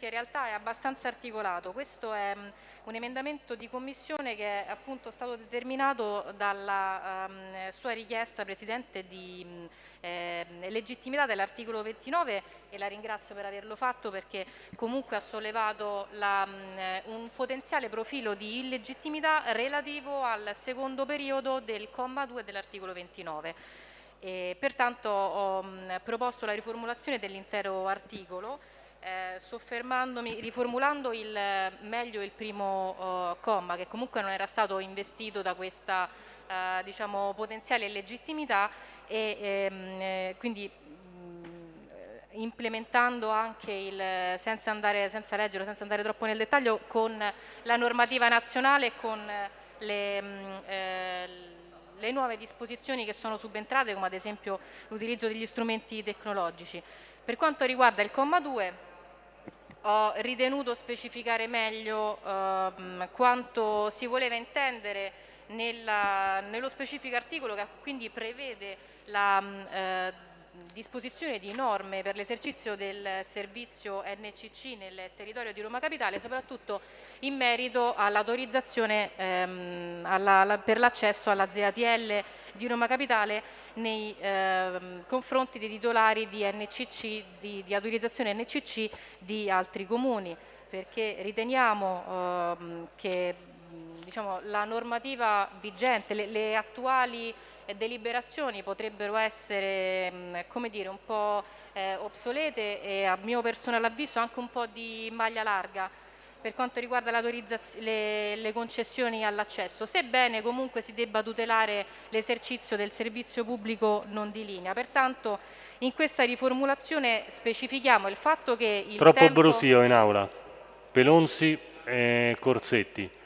che in realtà è abbastanza articolato. Questo è um, un emendamento di commissione che è appunto stato determinato dalla um, sua richiesta, Presidente, di um, eh, legittimità dell'articolo 29 e la ringrazio per averlo fatto perché comunque ha sollevato la, un potenziale profilo di illegittimità relativo al secondo periodo del comma 2 dell'articolo 29. E pertanto ho proposto la riformulazione dell'intero articolo eh, soffermandomi, riformulando il, meglio il primo uh, comma che comunque non era stato investito da questa uh, diciamo, potenziale legittimità e ehm, eh, quindi implementando anche il, senza, andare, senza leggere, senza andare troppo nel dettaglio, con la normativa nazionale e con le, mh, eh, le nuove disposizioni che sono subentrate, come ad esempio l'utilizzo degli strumenti tecnologici. Per quanto riguarda il comma 2, ho ritenuto specificare meglio ehm, quanto si voleva intendere nella, nello specifico articolo che quindi prevede la eh, disposizione di norme per l'esercizio del servizio NCC nel territorio di Roma Capitale, soprattutto in merito all'autorizzazione ehm, per l'accesso alla ZATL di Roma Capitale nei ehm, confronti dei titolari di, NCC, di, di autorizzazione NCC di altri comuni, perché riteniamo ehm, che diciamo, la normativa vigente, le, le attuali deliberazioni potrebbero essere come dire, un po' eh, obsolete e a mio personale avviso anche un po' di maglia larga per quanto riguarda le, le concessioni all'accesso, sebbene comunque si debba tutelare l'esercizio del servizio pubblico non di linea. Pertanto in questa riformulazione specifichiamo il fatto che il Troppo tempo... brusio in aula. Pelonzi e Corsetti.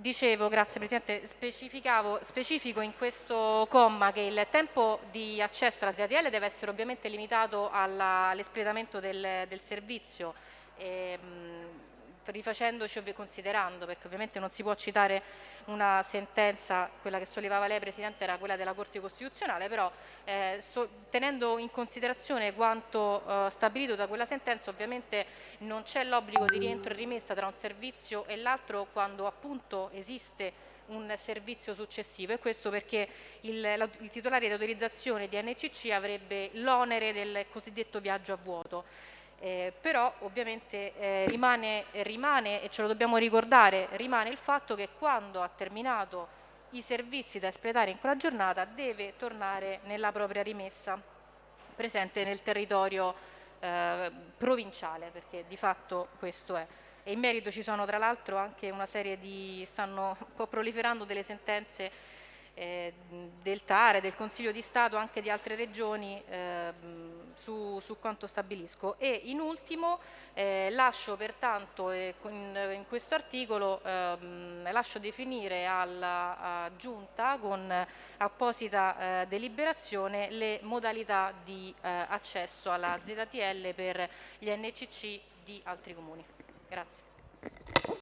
Dicevo, grazie Presidente, specifico in questo comma che il tempo di accesso alla ZTL deve essere ovviamente limitato all'espletamento del, del, servizio, ehm, rifacendoci e considerando, perché ovviamente non si può citare una sentenza, quella che sollevava lei Presidente era quella della Corte Costituzionale, però eh, so, tenendo in considerazione quanto eh, stabilito da quella sentenza ovviamente non c'è l'obbligo di rientro e rimessa tra un servizio e l'altro quando appunto esiste un servizio successivo e questo perché il, la, il titolare di autorizzazione di NCC avrebbe l'onere del cosiddetto viaggio a vuoto. Eh, però ovviamente eh, rimane, rimane, e ce lo dobbiamo ricordare, rimane il fatto che quando ha terminato i servizi da espletare in quella giornata deve tornare nella propria rimessa presente nel territorio eh, provinciale, perché di fatto questo è. E in merito ci sono tra l'altro anche una serie di, stanno un po' proliferando delle sentenze eh, del TARE, del Consiglio di Stato, anche di altre regioni eh, su, su, quanto stabilisco. E in ultimo eh, lascio pertanto in, in questo articolo ehm, lascio definire alla Giunta con apposita eh, deliberazione le modalità di eh, accesso alla ZTL per gli NCC di altri comuni. Grazie.